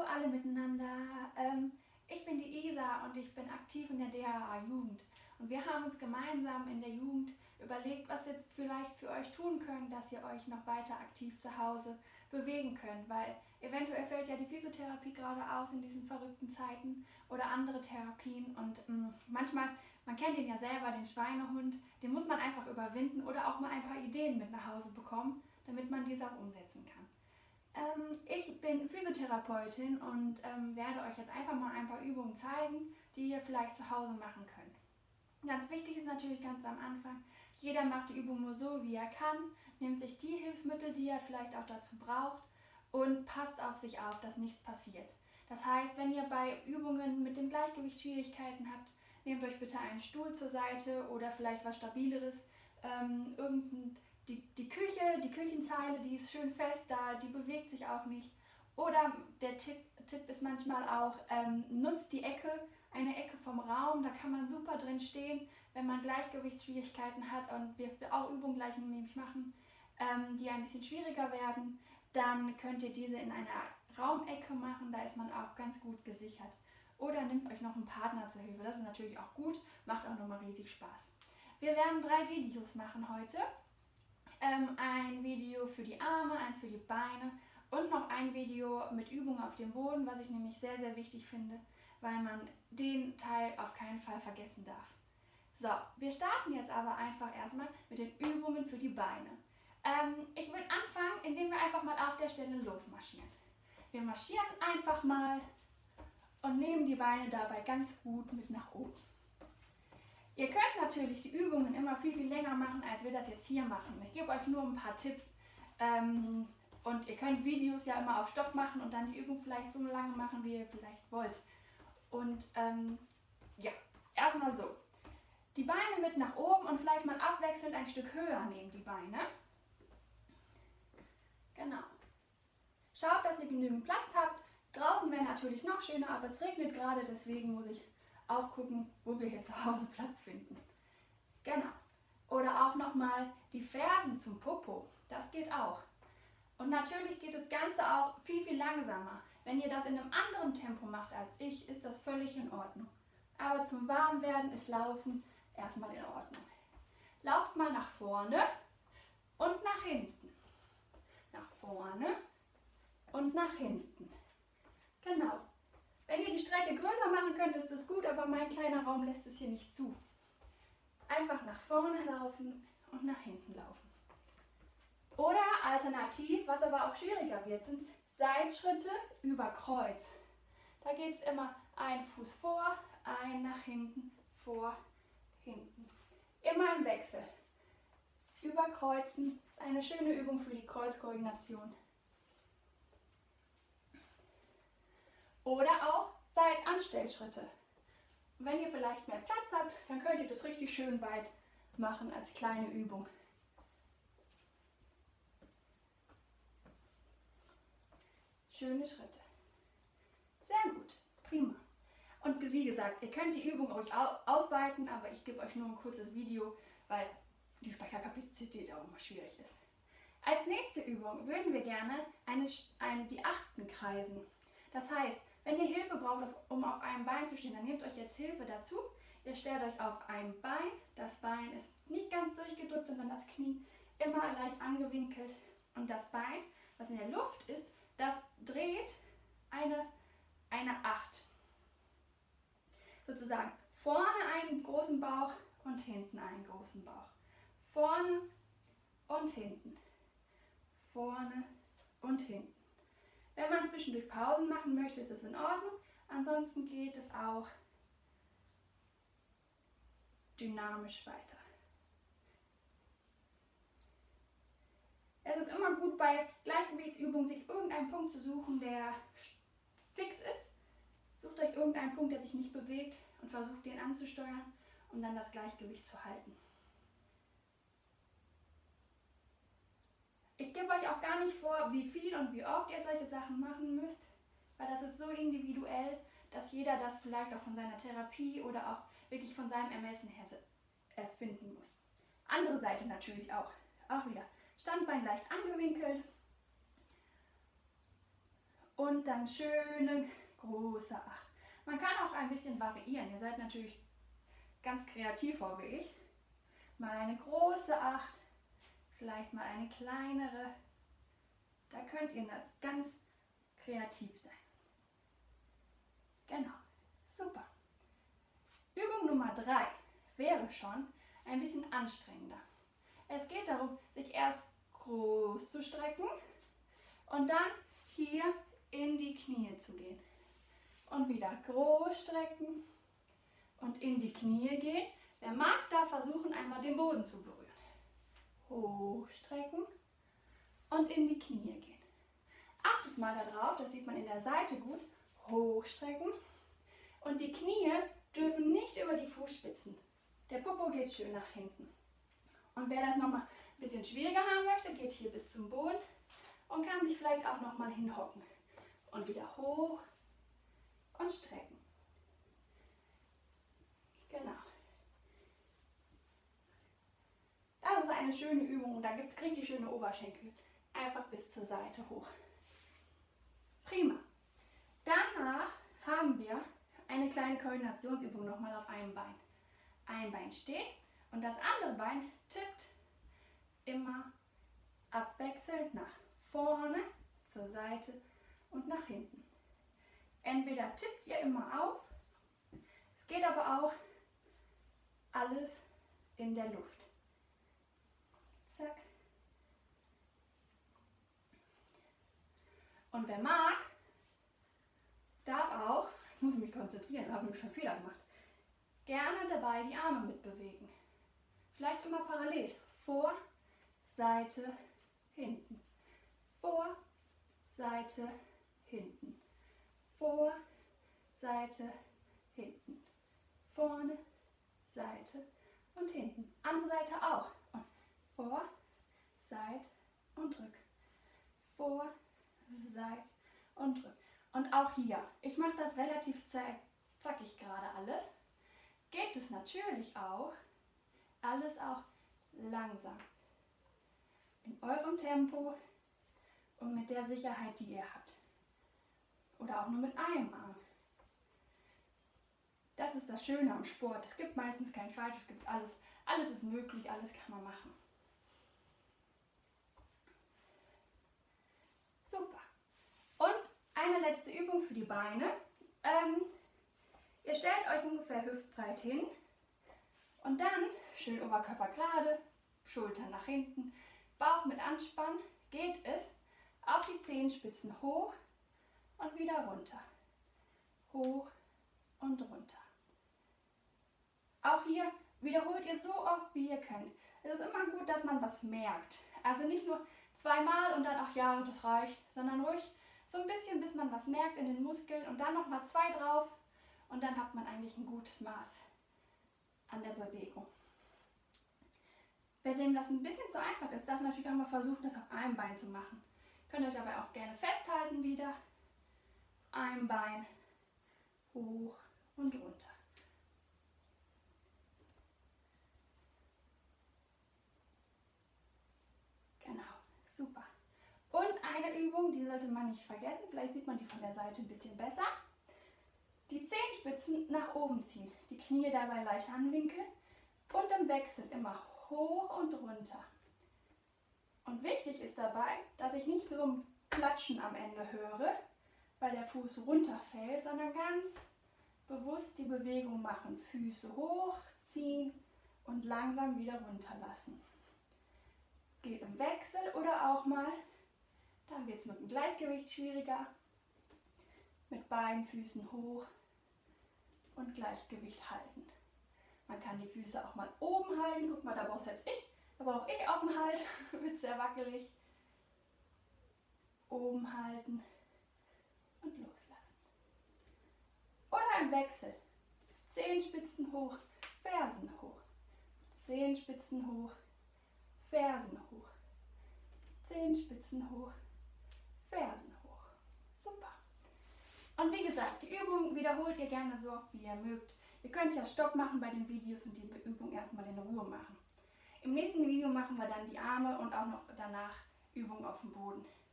Hallo alle miteinander. Ähm, ich bin die Isa und ich bin aktiv in der DHA Jugend. Und wir haben uns gemeinsam in der Jugend überlegt, was wir vielleicht für euch tun können, dass ihr euch noch weiter aktiv zu Hause bewegen könnt. Weil eventuell fällt ja die Physiotherapie gerade aus in diesen verrückten Zeiten oder andere Therapien. Und ähm, manchmal, man kennt ihn ja selber, den Schweinehund, den muss man einfach überwinden oder auch mal ein paar Ideen mit nach Hause bekommen, damit man diese auch umsetzen kann. Ähm, ich bin Physiotherapeutin und ähm, werde euch jetzt einfach mal ein paar Übungen zeigen, die ihr vielleicht zu Hause machen könnt. Ganz wichtig ist natürlich ganz am Anfang, jeder macht die Übung nur so, wie er kann, nimmt sich die Hilfsmittel, die er vielleicht auch dazu braucht und passt auf sich auf, dass nichts passiert. Das heißt, wenn ihr bei Übungen mit dem Gleichgewicht Schwierigkeiten habt, nehmt euch bitte einen Stuhl zur Seite oder vielleicht was Stabileres, ähm, irgendein die, die Küche, die Küchenzeile, die ist schön fest da, die bewegt sich auch nicht. Oder der Tipp, Tipp ist manchmal auch, ähm, nutzt die Ecke, eine Ecke vom Raum, da kann man super drin stehen, wenn man Gleichgewichtsschwierigkeiten hat und wir auch Übungen gleich nämlich machen, ähm, die ein bisschen schwieriger werden, dann könnt ihr diese in einer Raumecke machen, da ist man auch ganz gut gesichert. Oder nehmt euch noch einen Partner zur Hilfe, das ist natürlich auch gut, macht auch nochmal riesig Spaß. Wir werden drei Videos machen heute ähm, ein Video für die Arme, eins für die Beine und noch ein Video mit Übungen auf dem Boden, was ich nämlich sehr, sehr wichtig finde, weil man den Teil auf keinen Fall vergessen darf. So, wir starten jetzt aber einfach erstmal mit den Übungen für die Beine. Ähm, ich würde anfangen, indem wir einfach mal auf der Stelle losmarschieren. Wir marschieren einfach mal und nehmen die Beine dabei ganz gut mit nach oben. Ihr könnt natürlich die Übungen immer viel, viel länger machen, als wir das jetzt hier machen. Ich gebe euch nur ein paar Tipps. Ähm, und ihr könnt Videos ja immer auf Stopp machen und dann die Übung vielleicht so lange machen, wie ihr vielleicht wollt. Und ähm, ja, erstmal so. Die Beine mit nach oben und vielleicht mal abwechselnd ein Stück höher nehmen, die Beine. Genau. Schaut, dass ihr genügend Platz habt. Draußen wäre natürlich noch schöner, aber es regnet gerade, deswegen muss ich auch gucken, wo wir hier zu Hause Platz finden. Genau. Oder auch nochmal die Fersen zum Popo. Das geht auch. Und natürlich geht das Ganze auch viel, viel langsamer. Wenn ihr das in einem anderen Tempo macht als ich, ist das völlig in Ordnung. Aber zum Warmwerden ist Laufen erstmal in Ordnung. Lauft mal nach vorne und nach hinten. Nach vorne und nach hinten. Genau. Wenn ihr die Strecke größer machen könnt, ist das gut, aber mein kleiner Raum lässt es hier nicht zu. Einfach nach vorne laufen und nach hinten laufen. Oder alternativ, was aber auch schwieriger wird, sind Seitschritte über Kreuz. Da geht es immer ein Fuß vor, ein nach hinten, vor, hinten. Immer im Wechsel. Überkreuzen ist eine schöne Übung für die Kreuzkoordination. Oder auch Seitanstellschritte. Und wenn ihr vielleicht mehr Platz habt, dann könnt ihr das richtig schön weit machen als kleine Übung. Schöne Schritte. Sehr gut, prima. Und wie gesagt, ihr könnt die Übung euch ausweiten, aber ich gebe euch nur ein kurzes Video, weil die Speicherkapazität auch immer schwierig ist. Als nächste Übung würden wir gerne eine, eine, die Achten kreisen. Das heißt, wenn ihr Hilfe braucht, um auf einem Bein zu stehen, dann nehmt euch jetzt Hilfe dazu. Ihr stellt euch auf ein Bein. Das Bein ist nicht ganz durchgedrückt, sondern das Knie immer leicht angewinkelt. Und das Bein, was in der Luft ist, das dreht eine, eine Acht. Sozusagen vorne einen großen Bauch und hinten einen großen Bauch. Vorne und hinten. Vorne und hinten. Wenn man zwischendurch Pausen machen möchte, ist es in Ordnung. Ansonsten geht es auch dynamisch weiter. Es ist immer gut bei Gleichgewichtsübungen, sich irgendeinen Punkt zu suchen, der fix ist. Sucht euch irgendeinen Punkt, der sich nicht bewegt und versucht den anzusteuern, um dann das Gleichgewicht zu halten. Ich gebe euch auch gar nicht vor, wie viel und wie oft ihr solche Sachen machen müsst, weil das ist so individuell, dass jeder das vielleicht auch von seiner Therapie oder auch wirklich von seinem Ermessen her erst finden muss. Andere Seite natürlich auch. Auch wieder Standbein leicht angewinkelt und dann schöne große Acht. Man kann auch ein bisschen variieren. Ihr seid natürlich ganz kreativ, ich. Mal eine große Acht, vielleicht mal eine kleinere. Da könnt ihr ganz kreativ sein. Genau, super. Übung Nummer drei wäre schon ein bisschen anstrengender. Es geht darum, sich erst groß zu strecken und dann hier in die Knie zu gehen. Und wieder groß strecken und in die Knie gehen. Wer mag, da versuchen einmal den Boden zu berühren. Hochstrecken und in die Knie gehen. Achtet mal darauf, das sieht man in der Seite gut. Hochstrecken und die Knie dürfen nicht über die Fußspitzen. Der Popo geht schön nach hinten. Und wer das nochmal ein bisschen schwieriger haben möchte, geht hier bis zum Boden und kann sich vielleicht auch nochmal hinhocken. Und wieder hoch und strecken. Genau. Das ist eine schöne Übung da gibt es richtig schöne Oberschenkel. Einfach bis zur Seite hoch. Prima. Danach haben wir eine kleine Koordinationsübung nochmal auf einem Bein. Ein Bein steht und das andere Bein tippt immer abwechselnd nach vorne, zur Seite und nach hinten. Entweder tippt ihr immer auf, es geht aber auch alles in der Luft. Zack. Und wer mag, darf auch, ich muss mich konzentrieren, habe ich schon Fehler gemacht, gerne dabei die Arme mitbewegen. Vielleicht immer parallel. Vor, Seite, hinten. Vor, Seite, hinten. Vor, Seite, hinten. Vorne, Seite und hinten. Andere Seite auch. Und vor, Seite und drück. Vor, Seite und drück. Und auch hier, ich mache das relativ zackig gerade alles, geht es natürlich auch, alles auch langsam. In eurem Tempo und mit der Sicherheit, die ihr habt. Oder auch nur mit einem Arm. Das ist das Schöne am Sport. Es gibt meistens kein Falsch, es gibt alles. Alles ist möglich, alles kann man machen. Super. Und eine letzte Übung für die Beine. Ähm, ihr stellt euch ungefähr hüftbreit hin und dann schön Oberkörper gerade, Schultern nach hinten, Bauch mit Anspann, geht es auf die Zehenspitzen hoch und wieder runter. Hoch und runter. Auch hier wiederholt ihr so oft, wie ihr könnt. Es ist immer gut, dass man was merkt. Also nicht nur zweimal und dann, ach ja, das reicht, sondern ruhig so ein bisschen, bis man was merkt in den Muskeln und dann nochmal zwei drauf und dann hat man eigentlich ein gutes Maß an der Bewegung. Wer dem das ein bisschen zu einfach ist, darf natürlich auch mal versuchen, das auf einem Bein zu machen. Könnt euch dabei auch gerne festhalten wieder. Ein Bein hoch und runter. Genau, super. Und eine Übung, die sollte man nicht vergessen, vielleicht sieht man die von der Seite ein bisschen besser. Die Zehenspitzen nach oben ziehen, die Knie dabei leicht anwinkeln und im Wechsel immer hoch und runter. Und wichtig ist dabei, dass ich nicht so ein Platschen am Ende höre, weil der Fuß runterfällt, sondern ganz bewusst die Bewegung machen. Füße hochziehen und langsam wieder runterlassen. Geht im Wechsel oder auch mal, dann wird es mit dem Gleichgewicht schwieriger. Mit beiden Füßen hoch und Gleichgewicht halten. Man kann die Füße auch mal oben halten. Guck mal, da brauche selbst ich. Da brauche ich auch einen Halt. Wird sehr wackelig. Oben halten und loslassen. Oder im Wechsel. Zehenspitzen hoch, Fersen hoch. Zehenspitzen hoch, Fersen hoch. Zehenspitzen hoch, Fersen hoch. Super. Und wie gesagt, die Übung wiederholt ihr gerne so oft, wie ihr mögt. Ihr könnt ja Stopp machen bei den Videos und die Übung erstmal in Ruhe machen. Im nächsten Video machen wir dann die Arme und auch noch danach Übungen auf dem Boden.